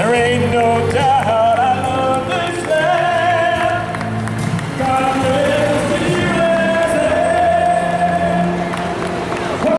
There ain't no doubt I love this land.